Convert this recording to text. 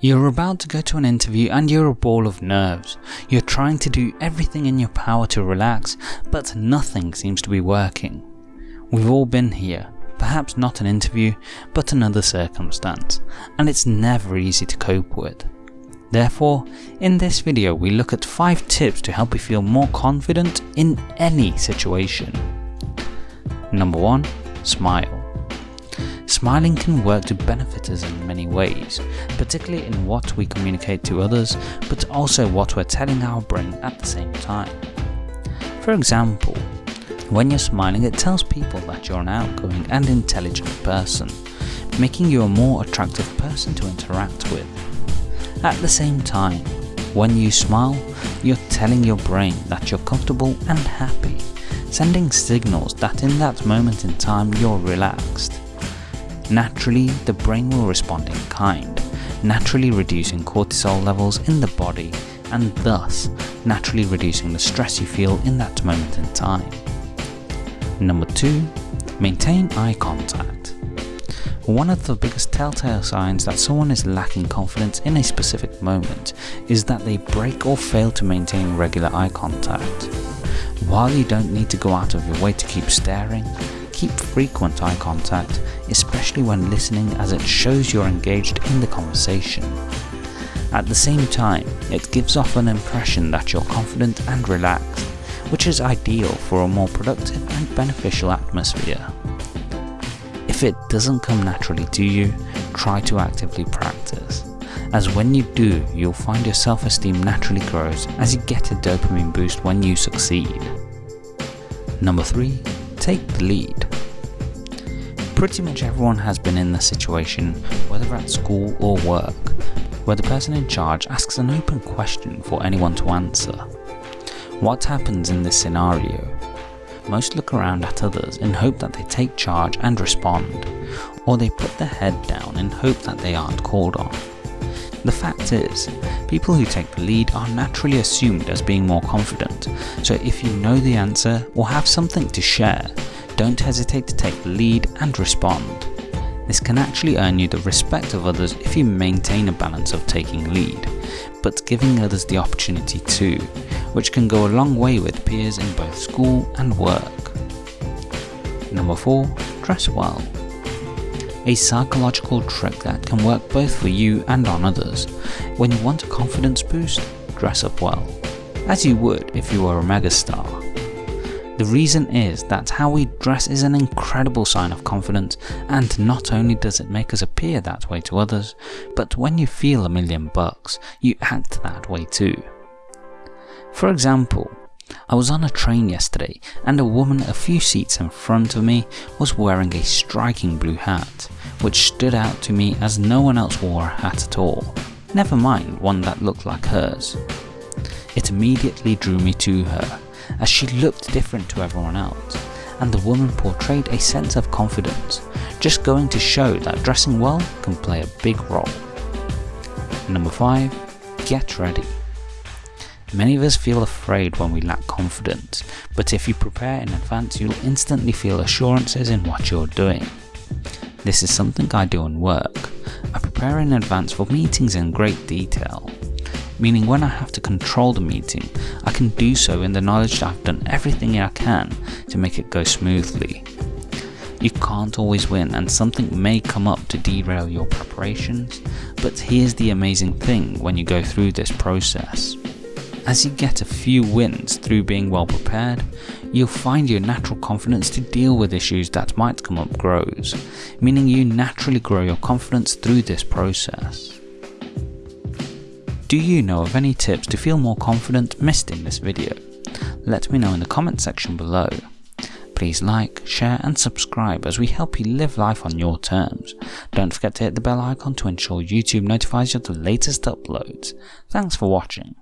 You're about to go to an interview and you're a ball of nerves. You're trying to do everything in your power to relax, but nothing seems to be working. We've all been here, perhaps not an interview, but another circumstance, and it's never easy to cope with. Therefore, in this video we look at 5 tips to help you feel more confident in any situation. Number 1. Smile. Smiling can work to benefit us in many ways, particularly in what we communicate to others, but also what we're telling our brain at the same time. For example, when you're smiling it tells people that you're an outgoing and intelligent person, making you a more attractive person to interact with. At the same time, when you smile, you're telling your brain that you're comfortable and happy, sending signals that in that moment in time you're relaxed. Naturally, the brain will respond in kind, naturally reducing cortisol levels in the body and thus naturally reducing the stress you feel in that moment in time. Number 2. Maintain eye contact. One of the biggest telltale signs that someone is lacking confidence in a specific moment is that they break or fail to maintain regular eye contact. While you don't need to go out of your way to keep staring, keep frequent eye contact, especially when listening as it shows you're engaged in the conversation. At the same time, it gives off an impression that you're confident and relaxed, which is ideal for a more productive and beneficial atmosphere. If it doesn't come naturally to you, try to actively practice, as when you do, you'll find your self-esteem naturally grows as you get a dopamine boost when you succeed. Number 3. Take the lead. Pretty much everyone has been in this situation, whether at school or work, where the person in charge asks an open question for anyone to answer. What happens in this scenario? Most look around at others in hope that they take charge and respond, or they put their head down in hope that they aren't called on. The fact is, people who take the lead are naturally assumed as being more confident, so if you know the answer or have something to share, don't hesitate to take the lead and respond. This can actually earn you the respect of others if you maintain a balance of taking lead, but giving others the opportunity too, which can go a long way with peers in both school and work. Number 4. Dress well. A psychological trick that can work both for you and on others. When you want a confidence boost, dress up well, as you would if you were a megastar. The reason is that how we dress is an incredible sign of confidence and not only does it make us appear that way to others, but when you feel a million bucks, you act that way too. For example, I was on a train yesterday and a woman a few seats in front of me was wearing a striking blue hat, which stood out to me as no one else wore a hat at all, never mind one that looked like hers. It immediately drew me to her as she looked different to everyone else, and the woman portrayed a sense of confidence, just going to show that dressing well can play a big role. Number 5. Get ready. Many of us feel afraid when we lack confidence, but if you prepare in advance you'll instantly feel assurances in what you're doing. This is something I do in work. I prepare in advance for meetings in great detail, meaning when I have to control the meeting, I can do so in the knowledge that I've done everything I can to make it go smoothly. You can't always win and something may come up to derail your preparations, but here's the amazing thing when you go through this process. As you get a few wins through being well prepared, you'll find your natural confidence to deal with issues that might come up grows, meaning you naturally grow your confidence through this process. Do you know of any tips to feel more confident missed in this video? Let me know in the comment section below. Please like, share and subscribe as we help you live life on your terms. Don't forget to hit the bell icon to ensure YouTube notifies you of the latest uploads. Thanks for watching.